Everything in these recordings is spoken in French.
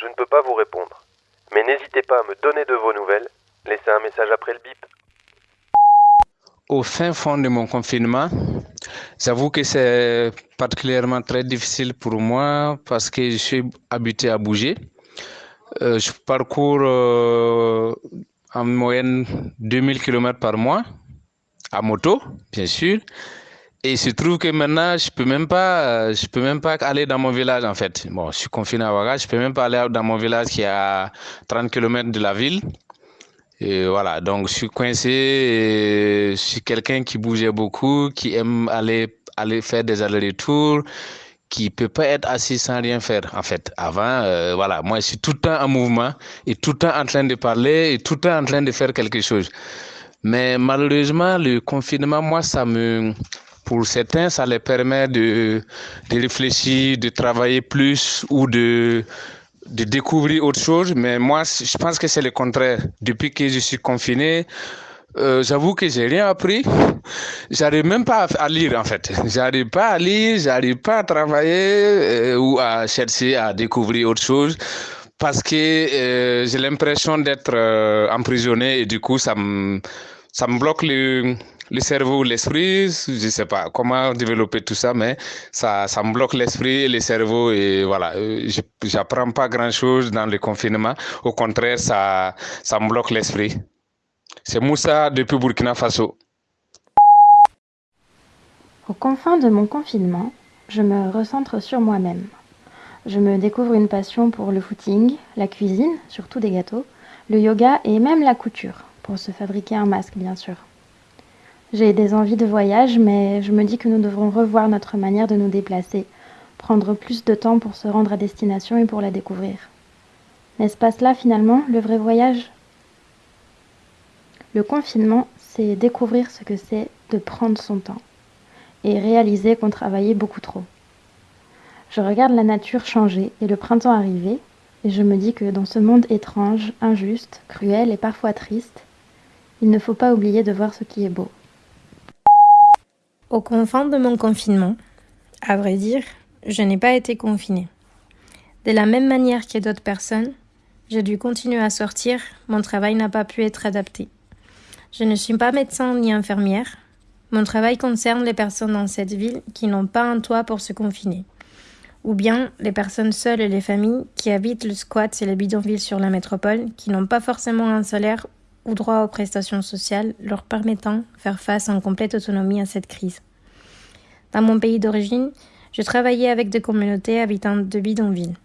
je ne peux pas vous répondre. Mais n'hésitez pas à me donner de vos nouvelles. Laissez un message après le bip. Au fin fond de mon confinement, j'avoue que c'est particulièrement très difficile pour moi parce que je suis habitué à bouger. Euh, je parcours euh, en moyenne 2000 km par mois à moto, bien sûr. Et il se trouve que maintenant, je peux même pas, je peux même pas aller dans mon village en fait. Bon, je suis confiné à Ouaga, je peux même pas aller dans mon village qui est à 30 km de la ville. Et voilà, donc je suis coincé. je suis quelqu'un qui bougeait beaucoup, qui aime aller aller faire des allers-retours, qui peut pas être assis sans rien faire en fait. Avant, euh, voilà, moi je suis tout le temps en mouvement et tout le temps en train de parler et tout le temps en train de faire quelque chose. Mais malheureusement, le confinement, moi, ça me pour certains, ça les permet de, de réfléchir, de travailler plus ou de, de découvrir autre chose. Mais moi, je pense que c'est le contraire. Depuis que je suis confiné, euh, j'avoue que j'ai rien appris. J'arrive même pas à lire en fait. J'arrive pas à lire, j'arrive pas à travailler euh, ou à chercher à découvrir autre chose parce que euh, j'ai l'impression d'être emprisonné et du coup ça me ça me bloque le le cerveau, l'esprit, je sais pas comment développer tout ça, mais ça, ça me bloque l'esprit et le cerveau et voilà, euh, pas grand chose dans le confinement. Au contraire, ça, ça me bloque l'esprit. C'est Moussa depuis Burkina Faso. Au confin de mon confinement, je me recentre sur moi-même. Je me découvre une passion pour le footing, la cuisine, surtout des gâteaux, le yoga et même la couture, pour se fabriquer un masque bien sûr. J'ai des envies de voyage, mais je me dis que nous devrons revoir notre manière de nous déplacer, prendre plus de temps pour se rendre à destination et pour la découvrir. N'est-ce pas cela finalement, le vrai voyage? Le confinement, c'est découvrir ce que c'est de prendre son temps et réaliser qu'on travaillait beaucoup trop. Je regarde la nature changer et le printemps arriver, et je me dis que dans ce monde étrange, injuste, cruel et parfois triste, il ne faut pas oublier de voir ce qui est beau. Au confin de mon confinement, à vrai dire, je n'ai pas été confinée. De la même manière que d'autres personnes, j'ai dû continuer à sortir, mon travail n'a pas pu être adapté. Je ne suis pas médecin ni infirmière. Mon travail concerne les personnes dans cette ville qui n'ont pas un toit pour se confiner, ou bien les personnes seules et les familles qui habitent le squat et les bidonvilles sur la métropole qui n'ont pas forcément un salaire ou droit aux prestations sociales leur permettant faire face en complète autonomie à cette crise. Dans mon pays d'origine, je travaillais avec des communautés habitantes de bidonvilles.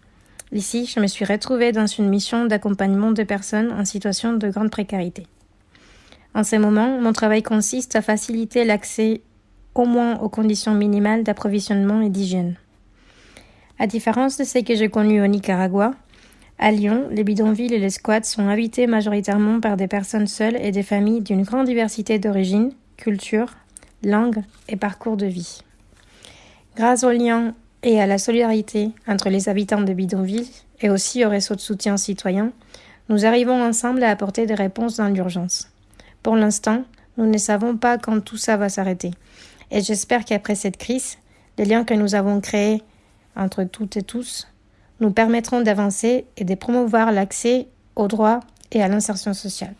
Ici, je me suis retrouvée dans une mission d'accompagnement de personnes en situation de grande précarité. En ces moments, mon travail consiste à faciliter l'accès au moins aux conditions minimales d'approvisionnement et d'hygiène. À différence de ce que j'ai connu au Nicaragua, à Lyon, les bidonvilles et les squats sont habités majoritairement par des personnes seules et des familles d'une grande diversité d'origines, cultures, langues et parcours de vie. Grâce au lien et à la solidarité entre les habitants de bidonvilles et aussi au réseau de soutien citoyen, nous arrivons ensemble à apporter des réponses dans l'urgence. Pour l'instant, nous ne savons pas quand tout ça va s'arrêter. Et j'espère qu'après cette crise, les liens que nous avons créés entre toutes et tous nous permettront d'avancer et de promouvoir l'accès aux droits et à l'insertion sociale.